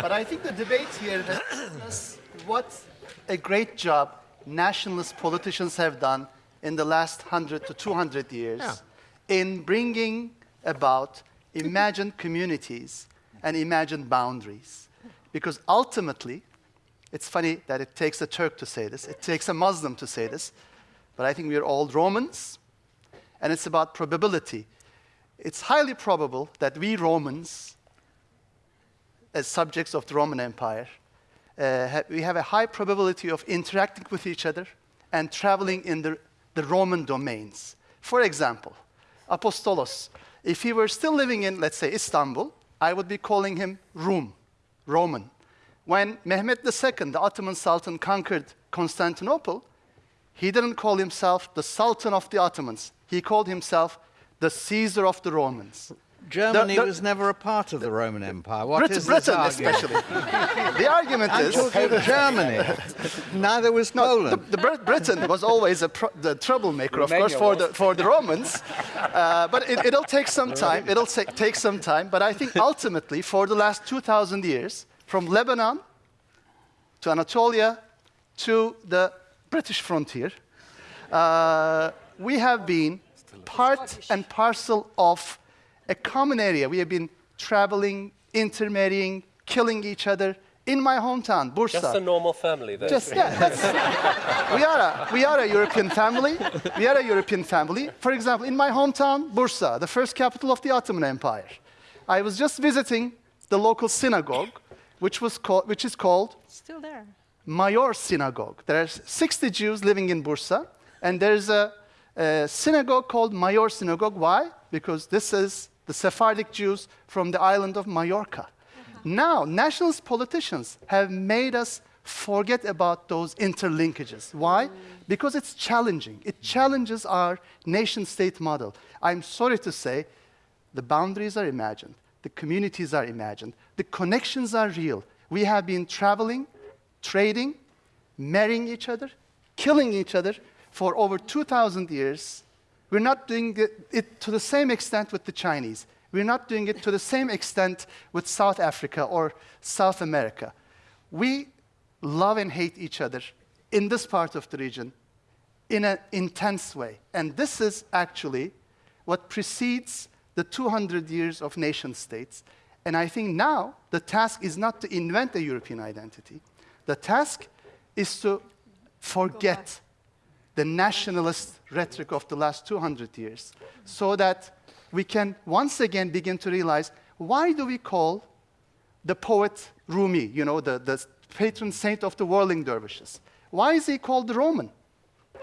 but I think the debate here has what a great job nationalist politicians have done in the last 100 to 200 years Yeah. in bringing about imagined communities and imagined boundaries. Because ultimately, it's funny that it takes a Turk to say this, it takes a Muslim to say this, but I think we are all Romans, and it's about probability. It's highly probable that we Romans, as subjects of the Roman Empire, uh, we have a high probability of interacting with each other and traveling in the, the Roman domains. For example, Apostolos, if he were still living in, let's say, Istanbul, I would be calling him Rum, Roman. When Mehmet II, the Ottoman Sultan, conquered Constantinople, he didn't call himself the Sultan of the Ottomans. He called himself the Caesar of the Romans. Germany the- was never a part of the Roman Empire. What Britain, is Britain argument? especially. the argument I'm is talking Germany. Neither was No, the, Poland. the Brit- Britain was always a pro- the troublemaker, of course, for was. the, for the Romans. Uh, but it, it'll take some time. It'll take some time. But I think ultimately, for the last 2,000 years, from Lebanon to Anatolia to the British frontier, uh, we have been part and parcel of a common area. We have been traveling, intermarrying, killing each other in my hometown, Bursa. Just a normal family then. Just yeah, that's, we are a we are a European family. We are a European family. For example, in my hometown, Bursa, the first capital of the Ottoman Empire, I was just visiting the local synagogue, which was called which is called Still there. Mayor Synagogue. There are 60 Jews living in Bursa, and there's a, a synagogue called Mayor Synagogue. Why? Because this is the Sephardic Jews from the island of Mallorca. Now, nationalist politicians have made us forget about those interlinkages. Why? Because it's challenging. It challenges our nation state model. I'm sorry to say, the boundaries are imagined, the communities are imagined, the connections are real. We have been traveling, trading, marrying each other, killing each other for over 2,000 years. We're not doing it, to the same extent with the Chinese. We're not doing it to the same extent with South Africa or South America. We love and hate each other in this part of the region in an intense way. And this is actually what precedes the 200 years of nation states. And I think now the task is not to invent a European identity. The task is to forget the nationalist rhetoric of the last 200 years so that we can once again begin to realize why do we call the poet Rumi, you know, the, the patron saint of the whirling dervishes? Why is he called the Roman?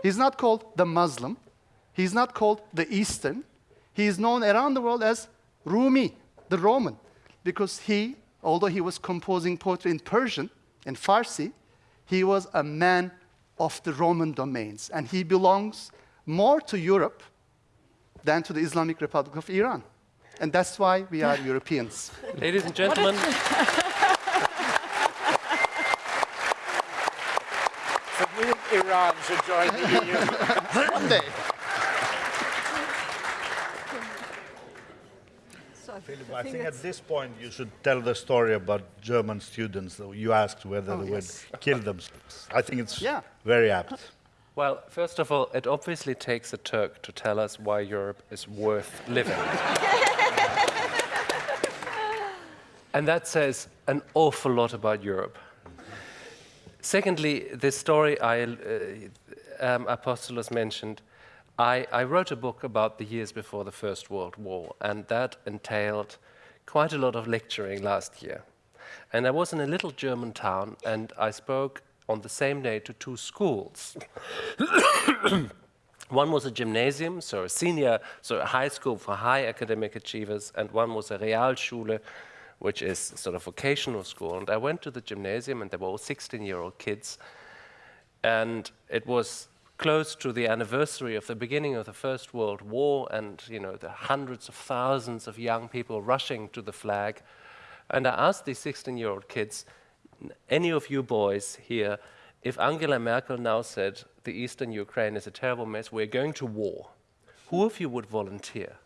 He's not called the Muslim. He's not called the Eastern. He is known around the world as Rumi, the Roman, because he, although he was composing poetry in Persian and Farsi, he was a man of the Roman domains, and he belongs more to Europe than to the Islamic Republic of Iran. And that's why we are Europeans. Ladies and gentlemen, So Iran should join the EU. One day. Philip, I think at this point you should tell the story about German students. You asked whether Oh, they yes. would kill themselves. I think it's Yeah. very apt. well, first of all, it obviously takes a Turk to tell us why Europe is worth living. and that says an awful lot about Europe. Secondly, this story I, uh, um, Apostolos mentioned, I, I wrote a book about the years before the First World War, and that entailed quite a lot of lecturing last year. And I was in a little German town, and I spoke on the same day to two schools. one was a gymnasium, so a senior, so a high school for high academic achievers, and one was a Realschule, which is sort of vocational school. And I went to the gymnasium, and there were all 16-year-old kids, and it was close to the anniversary of the beginning of the First World War, and you know the hundreds of thousands of young people rushing to the flag. And I asked these 16-year-old kids, any of you boys here, if Angela Merkel now said the eastern Ukraine is a terrible mess, we're going to war, who of you would volunteer?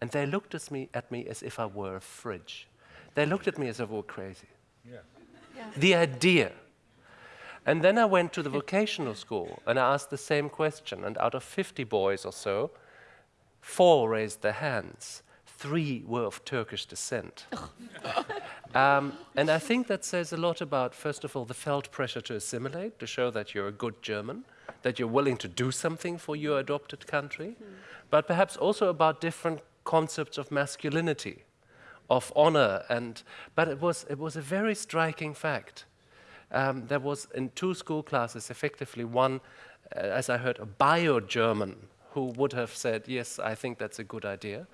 And they looked at me, at me as if I were a fridge. They looked at me as if I were crazy. The idea. And then I went to the vocational school and I asked the same question. And out of 50 boys or so, four raised their hands. Three were of Turkish descent. um, and I think that says a lot about, first of all, the felt pressure to assimilate, to show that you're a good German, that you're willing to do something for your adopted country, but perhaps also about different concepts of masculinity, of honor. And, but it was, it was a very striking fact um, there was in two school classes effectively one, uh, as I heard, a bio-German who would have said, yes, I think that's a good idea.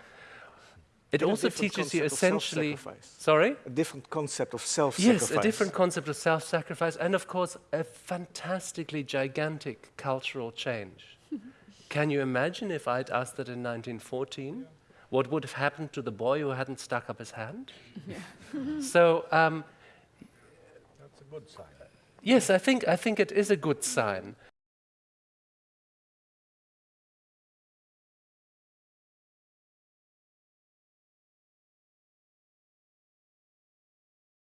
It And also teaches you essentially, sorry? A different concept of self-sacrifice. Yes, a different concept of self-sacrifice and of course a fantastically gigantic cultural change. Can you imagine if I'd asked that in 1914? What would have happened to the boy who hadn't stuck up his hand? so um, That's a good sign. Yes, I think, I think it is a good sign.